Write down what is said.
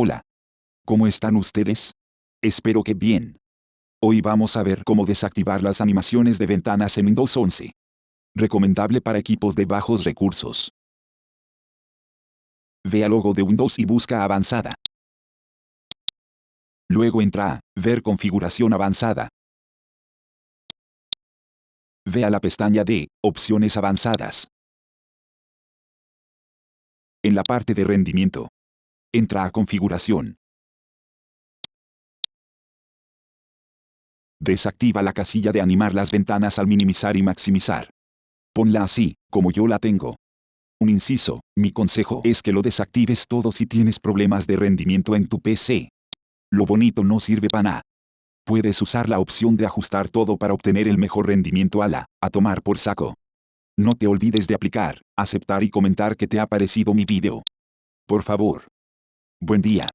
Hola. ¿Cómo están ustedes? Espero que bien. Hoy vamos a ver cómo desactivar las animaciones de ventanas en Windows 11. Recomendable para equipos de bajos recursos. Ve al logo de Windows y busca Avanzada. Luego entra a Ver configuración avanzada. Ve a la pestaña de Opciones avanzadas. En la parte de rendimiento. Entra a Configuración. Desactiva la casilla de animar las ventanas al minimizar y maximizar. Ponla así, como yo la tengo. Un inciso, mi consejo es que lo desactives todo si tienes problemas de rendimiento en tu PC. Lo bonito no sirve para nada. Puedes usar la opción de ajustar todo para obtener el mejor rendimiento a la, a tomar por saco. No te olvides de aplicar, aceptar y comentar que te ha parecido mi video. Por favor. Buen día.